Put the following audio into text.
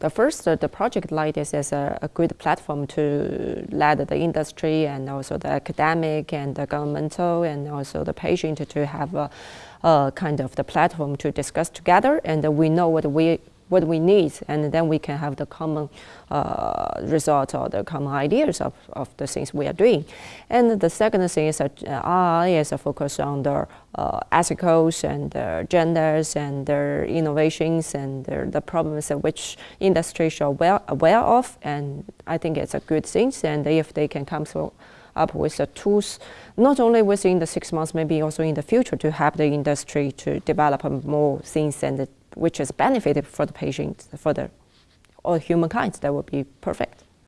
the first, uh, the project like this is a, a, good platform to let the industry and also the academic and the governmental and also the patient to have a, a kind of the platform to discuss together. And we know what we what we need, and then we can have the common uh, results or the common ideas of, of the things we are doing. And the second thing is that uh, RI is a focus on the uh, ethicals and the genders and their innovations and the, the problems that which industry are well aware of, and I think it's a good thing. And if they can come through up with the tools, not only within the six months, maybe also in the future to help the industry to develop more things and which is benefited for the patient, for the all humankind, that would be perfect.